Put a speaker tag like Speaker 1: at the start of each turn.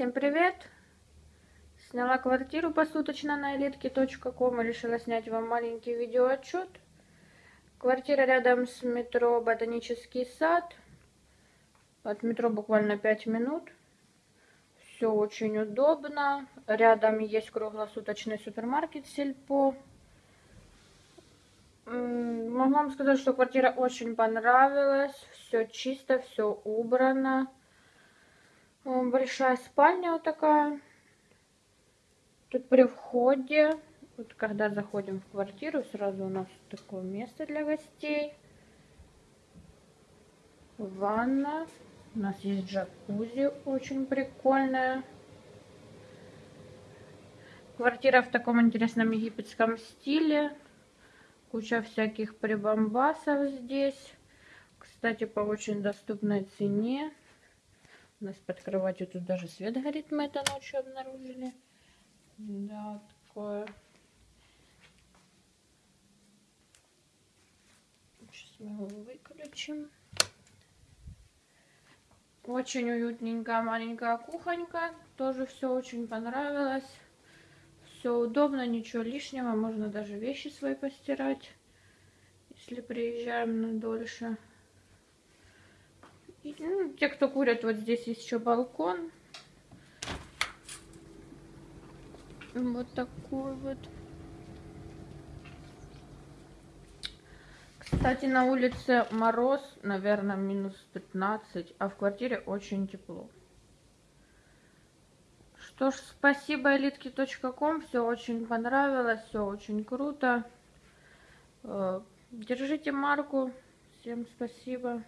Speaker 1: Всем привет! Сняла квартиру посуточно на elitki.com и решила снять вам маленький видеоотчет. Квартира рядом с метро Ботанический сад. От метро буквально 5 минут. Все очень удобно. Рядом есть круглосуточный супермаркет Сельпо. Могу вам сказать, что квартира очень понравилась. Все чисто, все убрано. Большая спальня вот такая. Тут при входе, вот когда заходим в квартиру, сразу у нас такое место для гостей. Ванна. У нас есть джакузи, очень прикольная. Квартира в таком интересном египетском стиле. Куча всяких прибамбасов здесь. Кстати, по очень доступной цене. У нас под кроватью тут даже свет горит, мы это ночью обнаружили. Да, такое. Сейчас мы его выключим. Очень уютненькая маленькая кухонька. Тоже все очень понравилось. Все удобно, ничего лишнего. Можно даже вещи свои постирать, если приезжаем на дольше. Ну, те, кто курят, вот здесь есть еще балкон. Вот такой вот. Кстати, на улице мороз, наверное, минус 15, а в квартире очень тепло. Что ж, спасибо elitki.com, все очень понравилось, все очень круто. Э, держите марку, всем спасибо.